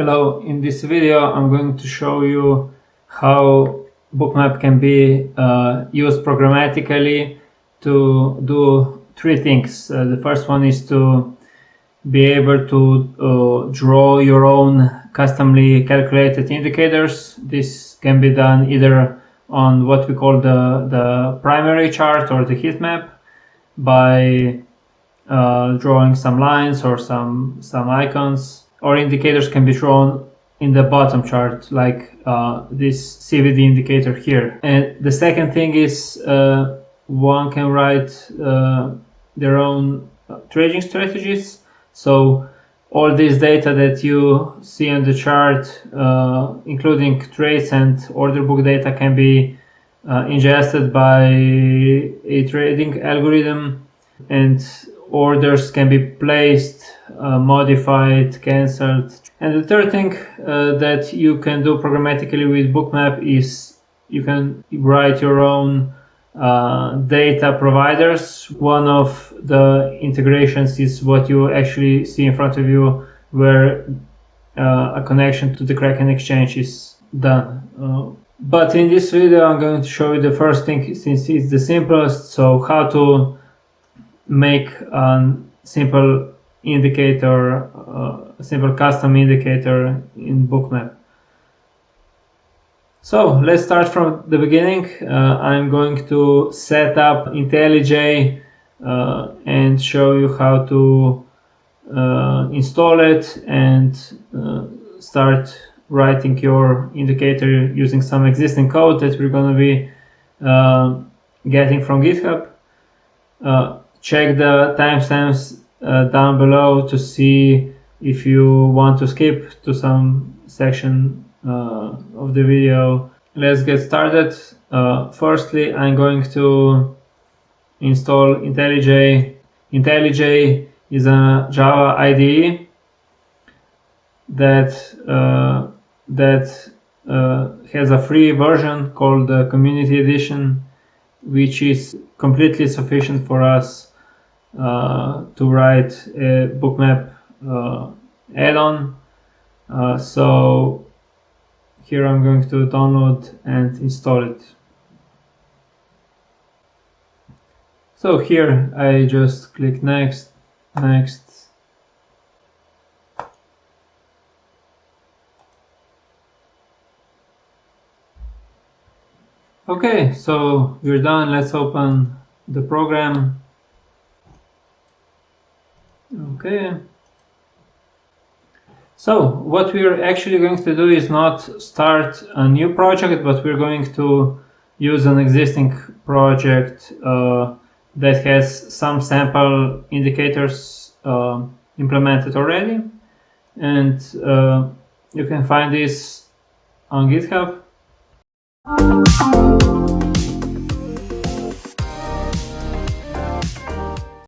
Hello, in this video I'm going to show you how Bookmap can be uh, used programmatically to do three things. Uh, the first one is to be able to uh, draw your own customly calculated indicators. This can be done either on what we call the, the primary chart or the heat map by uh, drawing some lines or some, some icons or indicators can be drawn in the bottom chart like uh, this CVD indicator here. And the second thing is uh, one can write uh, their own trading strategies. So all this data that you see on the chart, uh, including trades and order book data can be uh, ingested by a trading algorithm and orders can be placed, uh, modified, cancelled. And the third thing uh, that you can do programmatically with Bookmap is you can write your own uh, data providers. One of the integrations is what you actually see in front of you where uh, a connection to the Kraken exchange is done. Uh, but in this video I'm going to show you the first thing since it's the simplest, so how to make a simple indicator, uh, simple custom indicator in Bookmap. So let's start from the beginning. Uh, I'm going to set up IntelliJ uh, and show you how to uh, install it and uh, start writing your indicator using some existing code that we're going to be uh, getting from GitHub check the timestamps uh, down below to see if you want to skip to some section uh, of the video. Let's get started. Uh, firstly, I'm going to install IntelliJ. IntelliJ is a Java IDE that uh, that uh, has a free version called the Community Edition, which is completely sufficient for us to write a bookmap uh, add-on. Uh, so here I'm going to download and install it. So here I just click next, next. Okay, so we're done. Let's open the program Okay. So what we're actually going to do is not start a new project, but we're going to use an existing project uh, that has some sample indicators uh, implemented already. And uh, you can find this on GitHub.